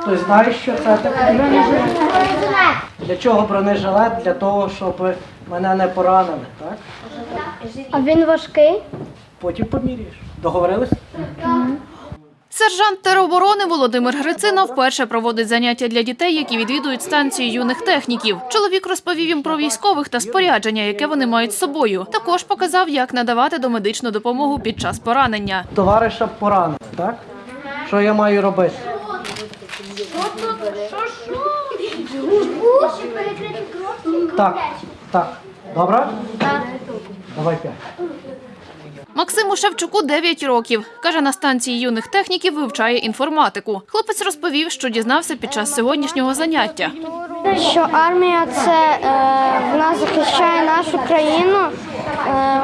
Хтось знає, що це таке? Для чого бронежилет? Для того, щоб мене не поранили, так? А він важкий? Потім поміряєш. Договорились? Сержант тероборони Володимир Грицина вперше проводить заняття для дітей, які відвідують станцію юних техніків. Чоловік розповів їм про військових та спорядження, яке вони мають з собою. Також показав, як надавати домедичну допомогу під час поранення. Товариша поранили, так? Що я маю робити? Так, так. Добре? Так. Давай п'ять. Максиму Шевчуку 9 років. Каже, на станції юних техніків вивчає інформатику. Хлопець розповів, що дізнався під час сьогоднішнього заняття. Що армія це е, вона захищає нашу країну. Е,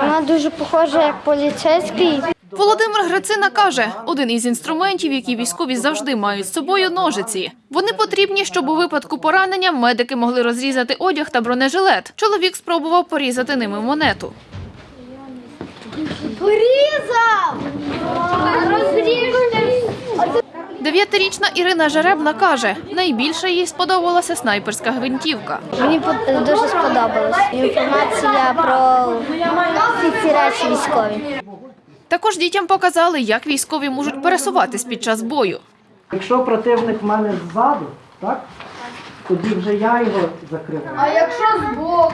вона дуже похожа як поліцейський. Володимир Грицина каже, один із інструментів, які військові завжди мають з собою ножиці. Вони потрібні, щоб у випадку поранення медики могли розрізати одяг та бронежилет. Чоловік спробував порізати ними монету. Порізав! Дев'ятирічна Ірина Жеребна каже, найбільше їй сподобалася снайперська гвинтівка. Мені дуже сподобалось. Інформація про всі ці речі військові. Також дітям показали, як військові можуть пересуватись під час бою. Якщо противник в мене ззаду, так? Тоді вже я його закриваю. А якщо збоку?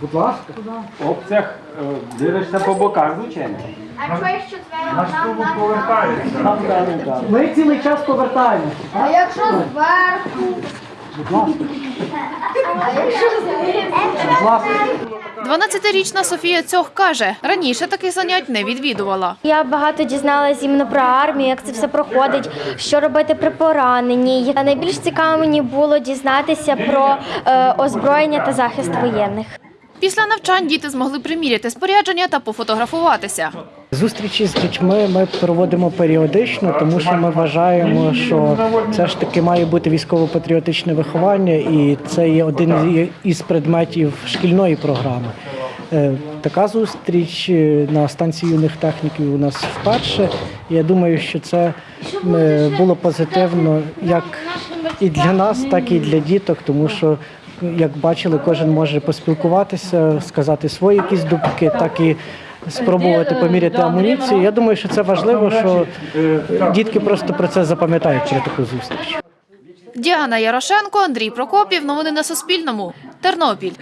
Будь ласка. В опціях е, дивишся по боках, звичайно. Ми цілий час повертаємося. А якщо зверху? Будь ласка. Будь ласка. 12-річна Софія Цьох каже, раніше таких занять не відвідувала. Я багато дізналася іменно про армію, як це все проходить, що робити при пораненні. Найбільш цікаво мені було дізнатися про е, озброєння та захист воєнних. Після навчань діти змогли приміряти спорядження та пофотографуватися. Зустрічі з дітьми ми проводимо періодично, тому що ми вважаємо, що це ж таки має бути військово-патріотичне виховання, і це є один із предметів шкільної програми. Е, Така зустріч е, на станції юних техніків у нас вперше. Я думаю, що це е, було позитивно як і для нас, так і для діток, тому що, як бачили, кожен може поспілкуватися, сказати свої якісь думки, так і спробувати поміряти амуніцію. Я думаю, що це важливо, що дітки просто про це запам'ятають через таку зустріч. Діана Ярошенко, Андрій Прокопів. Новини на Суспільному. Тернопіль.